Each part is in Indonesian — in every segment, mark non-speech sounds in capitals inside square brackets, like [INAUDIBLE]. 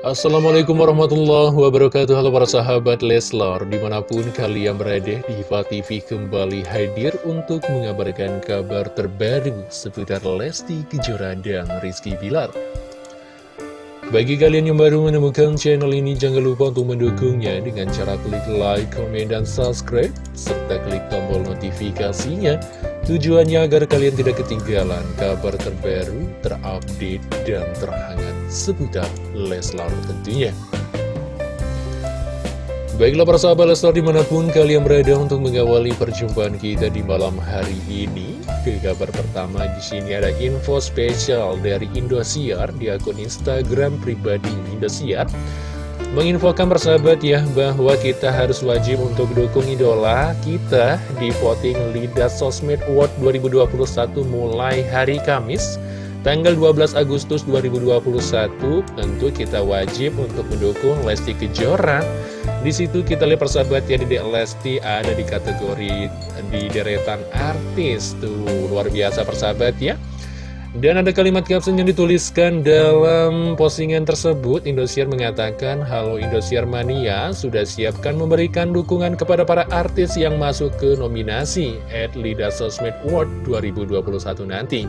Assalamualaikum warahmatullahi wabarakatuh. Halo para sahabat Leslar Di mana pun kalian berada Diva TV kembali hadir Untuk mengabarkan kabar terbaru Seputar Lesti Kejora dan Rizky Bilar. Bagi kalian yang baru menemukan channel ini Jangan lupa untuk mendukungnya Dengan cara klik like, komen, dan subscribe Serta klik tombol notifikasinya Tujuannya agar kalian tidak ketinggalan kabar terbaru, terupdate, dan terhangat seputar Leslar tentunya. Baiklah para sahabat Leslar di mana pun kalian berada untuk mengawali perjumpaan kita di malam hari ini. Ke kabar pertama di sini ada info spesial dari Indosiar di akun Instagram pribadi Indosiar menginfokan persahabat ya bahwa kita harus wajib untuk dukung idola kita di voting Lidah Sosmed Award 2021 mulai hari Kamis tanggal 12 Agustus 2021 tentu kita wajib untuk mendukung Lesti Kejora. Di situ kita lihat persahabat ya di Lesti ada di kategori di deretan artis. Tuh luar biasa persahabat ya dan ada kalimat caption yang dituliskan dalam postingan tersebut. Indosiar mengatakan Halo Indosiar Mania sudah siapkan memberikan dukungan kepada para artis yang masuk ke nominasi At Lida Sosmed Award 2021 nanti.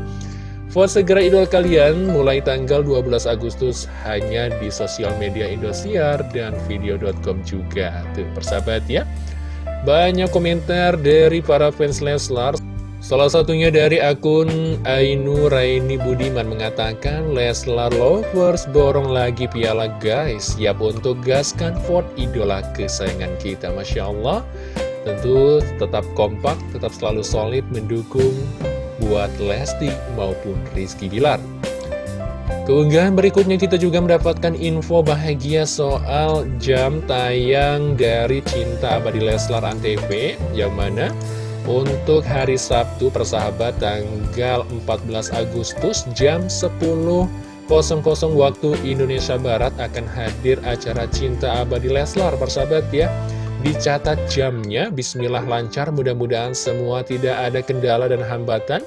Vote segera idol kalian mulai tanggal 12 Agustus hanya di sosial media Indosiar dan video.com juga. Tuh persahabat ya. Banyak komentar dari para fans Leslar Salah satunya dari akun Ainu Raini Budiman mengatakan Leslar Lovers borong lagi piala guys. Siap untuk gaskan Ford idola kesayangan kita Masya Allah. Tentu tetap kompak, tetap selalu solid mendukung buat Lesti maupun Rizky Bilar. Keunggahan berikutnya kita juga mendapatkan info bahagia soal jam tayang dari Cinta Abadi Leslar Antv. Yang mana untuk hari Sabtu persahabat tanggal 14 Agustus jam 10.00 waktu Indonesia Barat akan hadir acara Cinta Abadi Leslar persahabat ya. Dicatat jamnya, bismillah lancar, mudah-mudahan semua tidak ada kendala dan hambatan.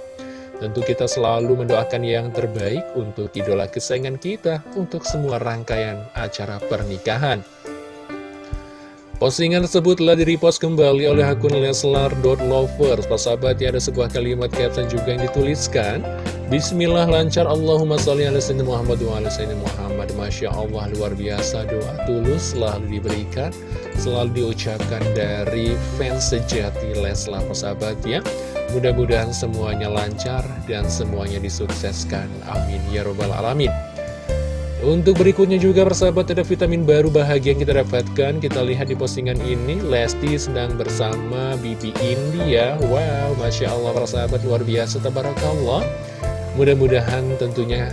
Tentu kita selalu mendoakan yang terbaik untuk idola kesayangan kita untuk semua rangkaian acara pernikahan Postingan tersebut telah direpost kembali oleh akun Leslar.lovers Sahabat ya ada sebuah kalimat caption juga yang dituliskan. Bismillah lancar. Allahumma salli ala sayyidina Muhammad wa ala sayyidina Muhammad. Masya Allah luar biasa. Doa tulus selalu diberikan Selalu diucapkan dari fans sejati Leslar. Sahabat ya Mudah-mudahan semuanya lancar dan semuanya disukseskan. Amin. Ya robbal alamin untuk berikutnya juga persahabat ada vitamin baru bahagia yang kita dapatkan. Kita lihat di postingan ini Lesti sedang bersama Bibi India Wow, Masya Allah persahabat luar biasa Tabarakallah. Mudah-mudahan tentunya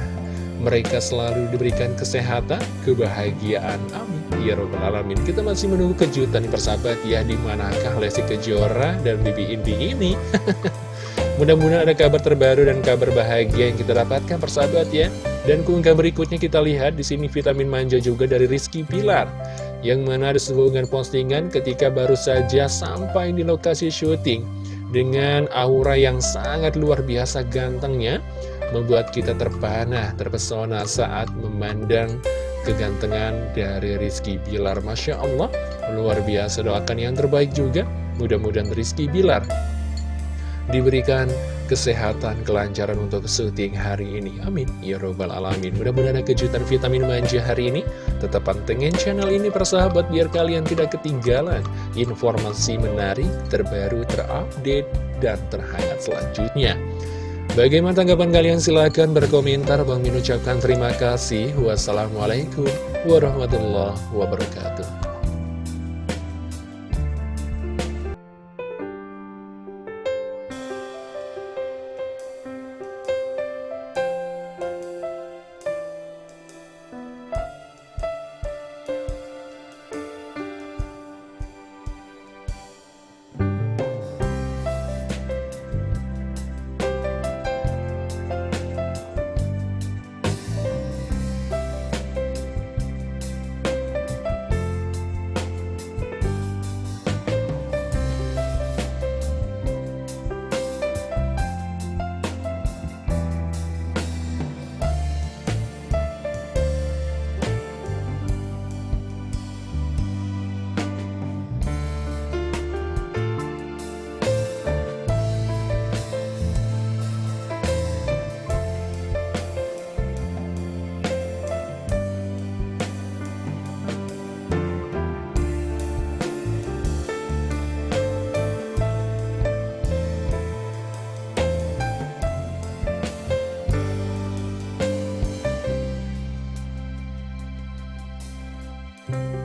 mereka selalu diberikan kesehatan, kebahagiaan. Amin. Ya Rabbal Alamin. Kita masih menunggu kejutan persahabat ya. Di manakah Lesti Kejora dan Bibi Indi ini? [LAUGHS] Mudah-mudahan ada kabar terbaru dan kabar bahagia yang kita dapatkan persahabat ya. Dan keunggahan berikutnya kita lihat di sini vitamin manja juga dari Rizky Pilar. Yang mana ada sebuah postingan ketika baru saja sampai di lokasi syuting. Dengan aura yang sangat luar biasa gantengnya. Membuat kita terpana, terpesona saat memandang kegantengan dari Rizky Pilar. Masya Allah, luar biasa doakan yang terbaik juga. Mudah-mudahan Rizky Pilar diberikan kesehatan, kelancaran untuk syuting hari ini. Amin. Ya Robbal Alamin. Mudah-mudahan kejutan vitamin manja hari ini. Tetap pantengin channel ini persahabat biar kalian tidak ketinggalan informasi menarik, terbaru, terupdate, dan terhangat selanjutnya. Bagaimana tanggapan kalian? Silahkan berkomentar. Bang Min ucapkan terima kasih. Wassalamualaikum warahmatullahi wabarakatuh. Bye.